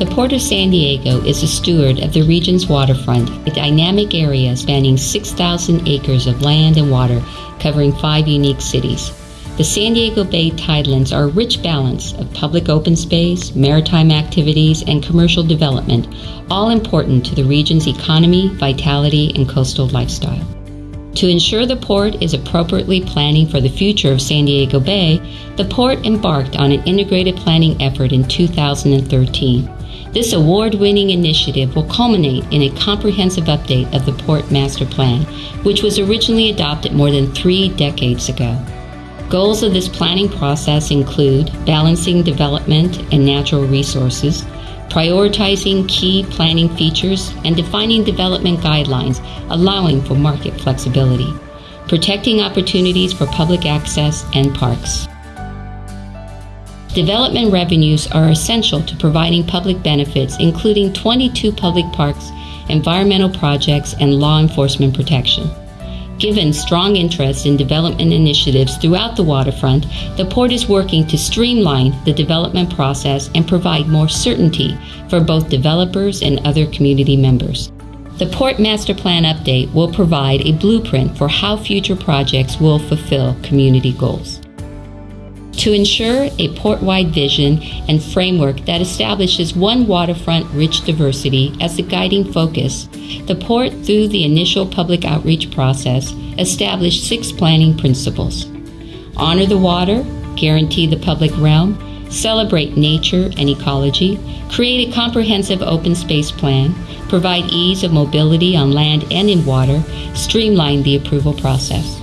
The Port of San Diego is a steward of the region's waterfront, a dynamic area spanning 6,000 acres of land and water, covering five unique cities. The San Diego Bay tidelands are a rich balance of public open space, maritime activities, and commercial development, all important to the region's economy, vitality, and coastal lifestyle. To ensure the port is appropriately planning for the future of San Diego Bay, the port embarked on an integrated planning effort in 2013. This award winning initiative will culminate in a comprehensive update of the Port Master Plan, which was originally adopted more than three decades ago. Goals of this planning process include balancing development and natural resources, prioritizing key planning features, and defining development guidelines allowing for market flexibility, protecting opportunities for public access and parks. Development revenues are essential to providing public benefits, including 22 public parks, environmental projects, and law enforcement protection. Given strong interest in development initiatives throughout the waterfront, the port is working to streamline the development process and provide more certainty for both developers and other community members. The Port Master Plan update will provide a blueprint for how future projects will fulfill community goals to ensure a port-wide vision and framework that establishes one waterfront rich diversity as the guiding focus, the port, through the initial public outreach process, established six planning principles. Honor the water, guarantee the public realm, celebrate nature and ecology, create a comprehensive open space plan, provide ease of mobility on land and in water, streamline the approval process.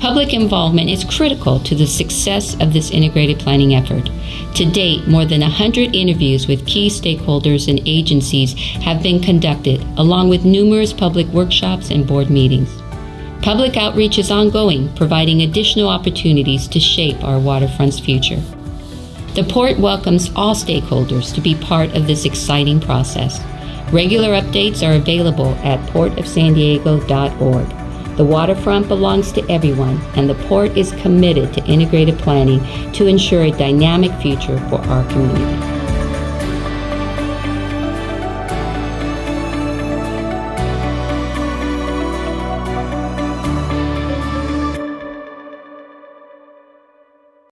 Public involvement is critical to the success of this integrated planning effort. To date, more than 100 interviews with key stakeholders and agencies have been conducted, along with numerous public workshops and board meetings. Public outreach is ongoing, providing additional opportunities to shape our waterfront's future. The port welcomes all stakeholders to be part of this exciting process. Regular updates are available at portofsandiego.org. The waterfront belongs to everyone, and the port is committed to integrated planning to ensure a dynamic future for our community.